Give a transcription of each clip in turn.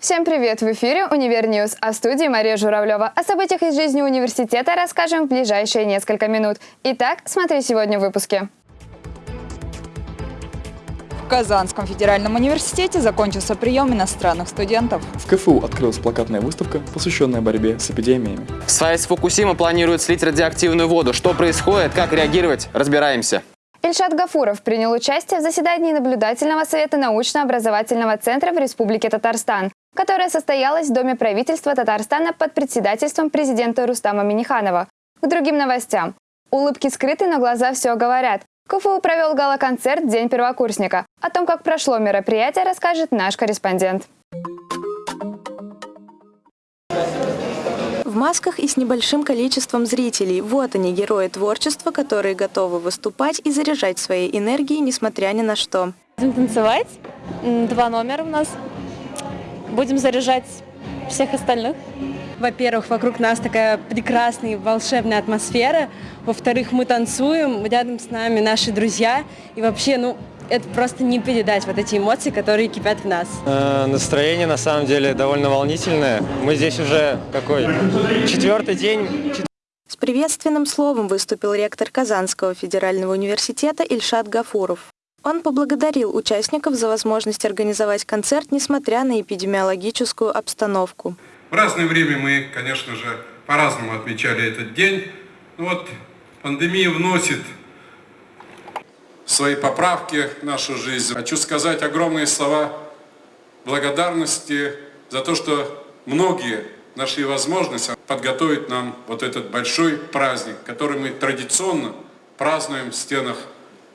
Всем привет! В эфире «Универ News», а в студии Мария Журавлева. О событиях из жизни университета расскажем в ближайшие несколько минут. Итак, смотри сегодня в выпуске. В Казанском федеральном университете закончился прием иностранных студентов. В КФУ открылась плакатная выставка, посвященная борьбе с эпидемиями. С АЭС Фукусима планируют слить радиоактивную воду. Что происходит, как реагировать, разбираемся. Ильшат Гафуров принял участие в заседании наблюдательного совета научно-образовательного центра в Республике Татарстан, которое состоялось в Доме правительства Татарстана под председательством президента Рустама Миниханова. К другим новостям. Улыбки скрыты, но глаза все говорят. КФУ провел гала-концерт «День первокурсника». О том, как прошло мероприятие, расскажет наш корреспондент. В масках и с небольшим количеством зрителей. Вот они, герои творчества, которые готовы выступать и заряжать своей энергией, несмотря ни на что. Будем танцевать. Два номера у нас. Будем заряжать всех остальных. Во-первых, вокруг нас такая прекрасная, волшебная атмосфера. Во-вторых, мы танцуем, рядом с нами наши друзья. И вообще, ну, это просто не передать вот эти эмоции, которые кипят в нас. Э, Настроение на самом деле довольно волнительное. Мы здесь уже какой четвертый день. С приветственным словом выступил ректор Казанского федерального университета Ильшат Гафуров. Он поблагодарил участников за возможность организовать концерт, несмотря на эпидемиологическую обстановку. В разное время мы, конечно же, по-разному отмечали этот день. Но вот пандемия вносит свои поправки в нашу жизнь. Хочу сказать огромные слова благодарности за то, что многие нашли возможность подготовить нам вот этот большой праздник, который мы традиционно празднуем в стенах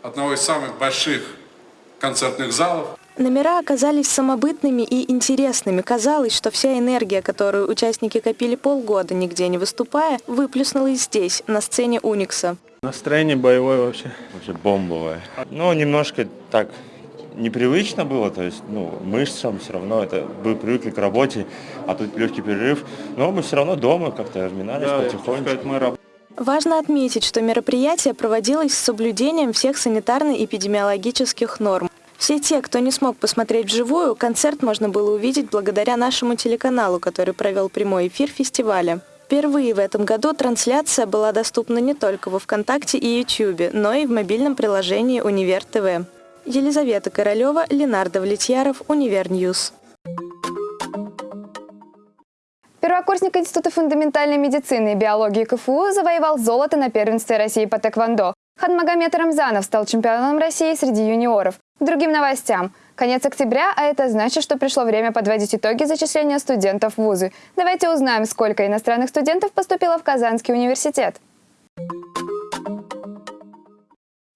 одного из самых больших концертных залов Номера оказались самобытными и интересными. Казалось, что вся энергия, которую участники копили полгода, нигде не выступая, выплюснулась здесь, на сцене Уникса. Настроение боевое вообще. Вообще бомбовое. Ну, немножко так непривычно было, то есть, ну, мышцам все равно, это мы привыкли к работе, а тут легкий перерыв. Но мы все равно дома как-то разминались Да, сказать, мы раб- Важно отметить, что мероприятие проводилось с соблюдением всех санитарно-эпидемиологических норм. Все те, кто не смог посмотреть вживую, концерт можно было увидеть благодаря нашему телеканалу, который провел прямой эфир фестиваля. Впервые в этом году трансляция была доступна не только во ВКонтакте и Ютьюбе, но и в мобильном приложении «Универ ТВ». Елизавета Королева, Ленар Давлетьяров, Универ News. Первокурсник Института фундаментальной медицины и биологии КФУ завоевал золото на первенстве России по тхэквондо. Хадмагомед Рамзанов стал чемпионом России среди юниоров. К другим новостям. Конец октября, а это значит, что пришло время подводить итоги зачисления студентов в вузы. Давайте узнаем, сколько иностранных студентов поступило в Казанский университет.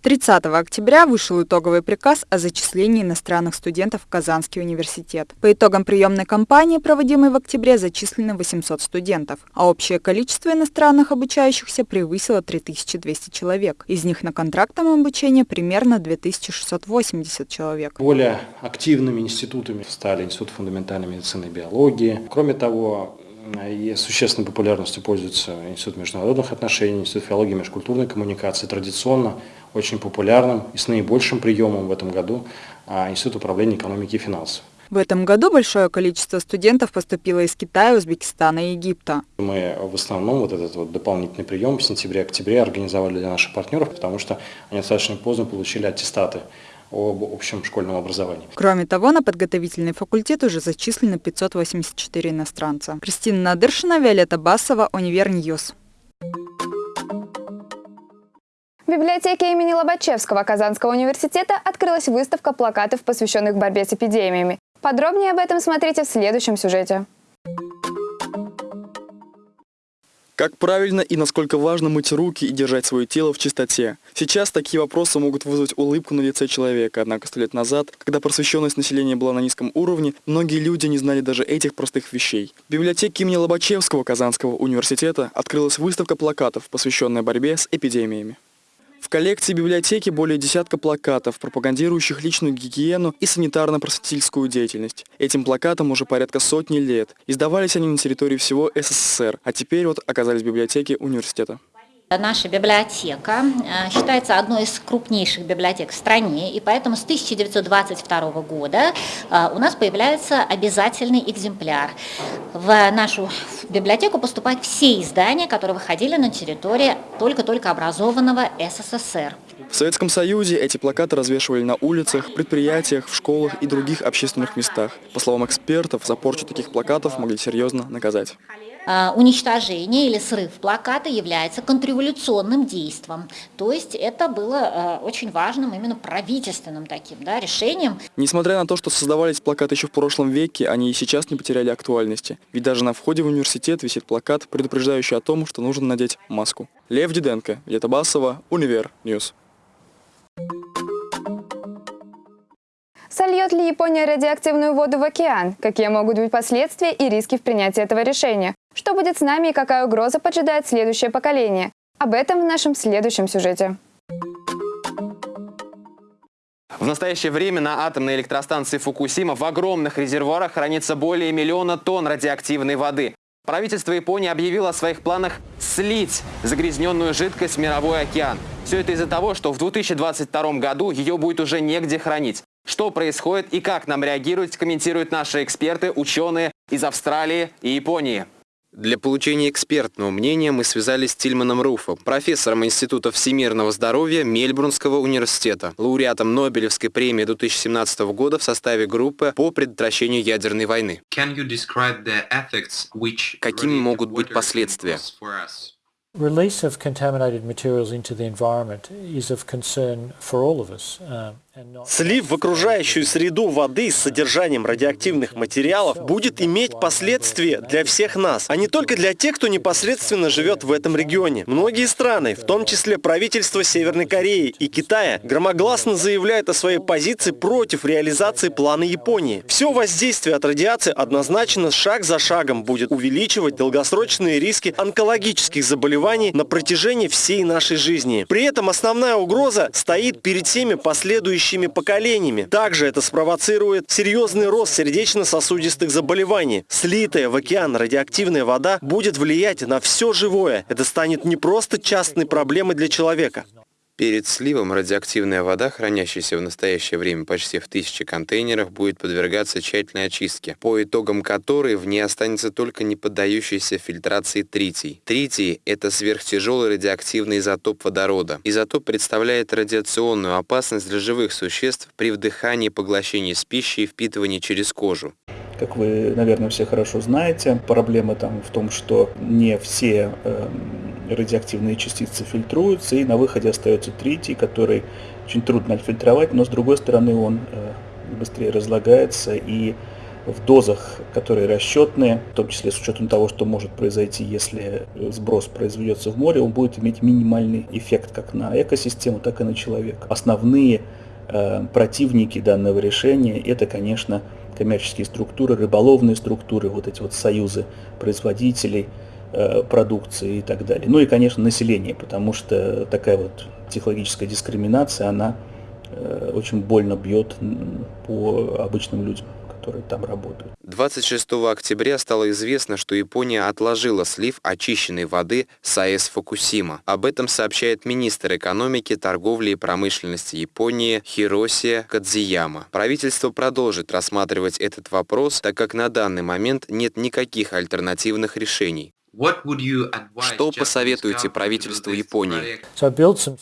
30 октября вышел итоговый приказ о зачислении иностранных студентов в Казанский университет. По итогам приемной кампании, проводимой в октябре, зачислено 800 студентов, а общее количество иностранных обучающихся превысило 3200 человек. Из них на контрактном обучении примерно 2680 человек. Более активными институтами стали Институт фундаментальной медицины и биологии. Кроме того, и существенной популярностью пользуется Институт международных отношений, Институт филологии и межкультурной коммуникации. Традиционно очень популярным и с наибольшим приемом в этом году а, Институт управления экономики и финансов. В этом году большое количество студентов поступило из Китая, Узбекистана и Египта. Мы в основном вот этот вот дополнительный прием в сентябре-октябре организовали для наших партнеров, потому что они достаточно поздно получили аттестаты об общем школьном образовании. Кроме того, на подготовительный факультет уже зачислено 584 иностранца. Кристина Надыршина, Виолетта Басова, Универ News. В библиотеке имени Лобачевского Казанского университета открылась выставка плакатов, посвященных борьбе с эпидемиями. Подробнее об этом смотрите в следующем сюжете. Как правильно и насколько важно мыть руки и держать свое тело в чистоте? Сейчас такие вопросы могут вызвать улыбку на лице человека, однако сто лет назад, когда просвещенность населения была на низком уровне, многие люди не знали даже этих простых вещей. В библиотеке имени Лобачевского Казанского университета открылась выставка плакатов, посвященная борьбе с эпидемиями. В коллекции библиотеки более десятка плакатов, пропагандирующих личную гигиену и санитарно-просветительскую деятельность. Этим плакатам уже порядка сотни лет. Издавались они на территории всего СССР, а теперь вот оказались в библиотеке университета. Наша библиотека э, считается одной из крупнейших библиотек в стране, и поэтому с 1922 года э, у нас появляется обязательный экземпляр. В нашу библиотеку поступают все издания, которые выходили на территории только-только образованного СССР. В Советском Союзе эти плакаты развешивали на улицах, предприятиях, в школах и других общественных местах. По словам экспертов, за порчу таких плакатов могли серьезно наказать. А, уничтожение или срыв плаката является контрреволюционным действием. То есть это было а, очень важным именно правительственным таким да, решением. Несмотря на то, что создавались плакаты еще в прошлом веке, они и сейчас не потеряли актуальности. Ведь даже на входе в университет висит плакат, предупреждающий о том, что нужно надеть маску. Лев Диденко, Виолетта Басова, Универ News. Сольет ли Япония радиоактивную воду в океан? Какие могут быть последствия и риски в принятии этого решения? Что будет с нами и какая угроза поджидает следующее поколение? Об этом в нашем следующем сюжете. В настоящее время на атомной электростанции Фукусима в огромных резервуарах хранится более миллиона тонн радиоактивной воды. Правительство Японии объявило о своих планах слить загрязненную жидкость в мировой океан. Все это из-за того, что в 2022 году ее будет уже негде хранить. Что происходит и как нам реагировать, комментируют наши эксперты, ученые из Австралии и Японии. Для получения экспертного мнения мы связались с Тильманом Руфом, профессором Института всемирного здоровья Мельбурнского университета, лауреатом Нобелевской премии 2017 года в составе группы по предотвращению ядерной войны. Какими могут быть последствия? Release of contaminated materials into the environment is of concern for all of us. Слив в окружающую среду воды с содержанием радиоактивных материалов будет иметь последствия для всех нас, а не только для тех, кто непосредственно живет в этом регионе. Многие страны, в том числе правительство Северной Кореи и Китая, громогласно заявляют о своей позиции против реализации плана Японии. Все воздействие от радиации однозначно шаг за шагом будет увеличивать долгосрочные риски онкологических заболеваний на протяжении всей нашей жизни. При этом основная угроза стоит перед всеми последующими следующими поколениями. Также это спровоцирует серьезный рост сердечно-сосудистых заболеваний. Слитая в океан радиоактивная вода будет влиять на все живое. Это станет не просто частной проблемой для человека. Перед сливом радиоактивная вода, хранящаяся в настоящее время почти в тысячи контейнерах, будет подвергаться тщательной очистке, по итогам которой в ней останется только не поддающийся фильтрации тритий. Тритий – это сверхтяжелый радиоактивный изотоп водорода. Изотоп представляет радиационную опасность для живых существ при вдыхании поглощении с пищей и впитывании через кожу. Как вы, наверное, все хорошо знаете, проблема там в том, что не все э, радиоактивные частицы фильтруются, и на выходе остается тритий, который очень трудно отфильтровать, но с другой стороны он э, быстрее разлагается и в дозах, которые расчетные, в том числе с учетом того, что может произойти, если сброс произведется в море, он будет иметь минимальный эффект как на экосистему, так и на человека. Основные э, противники данного решения это, конечно, коммерческие структуры, рыболовные структуры, вот эти вот союзы производителей э, продукции и так далее. Ну и, конечно, население, потому что такая вот технологическая дискриминация, она э, очень больно бьет по обычным людям которые там работают. 26 октября стало известно, что Япония отложила слив очищенной воды с АЭС Фукусима. Об этом сообщает министр экономики, торговли и промышленности Японии Хиросия Кадзияма. Правительство продолжит рассматривать этот вопрос, так как на данный момент нет никаких альтернативных решений. Что посоветуете правительству Японии?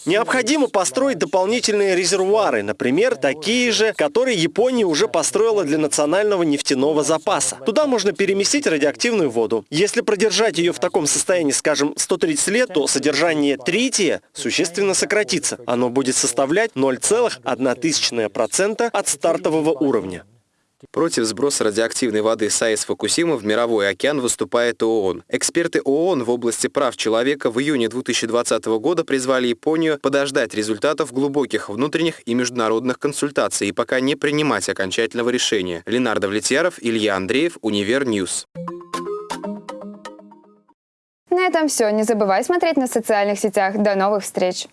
Необходимо построить дополнительные резервуары, например, такие же, которые Япония уже построила для национального нефтяного запаса. Туда можно переместить радиоактивную воду. Если продержать ее в таком состоянии, скажем, 130 лет, то содержание трития существенно сократится. Оно будет составлять 0,1% от стартового уровня. Против сброса радиоактивной воды с АЭС Фукусима в мировой океан выступает ООН. Эксперты ООН в области прав человека в июне 2020 года призвали Японию подождать результатов глубоких внутренних и международных консультаций и пока не принимать окончательного решения. Ленардо Влетьяров, Илья Андреев, Универ News. На этом все. Не забывай смотреть на социальных сетях. До новых встреч!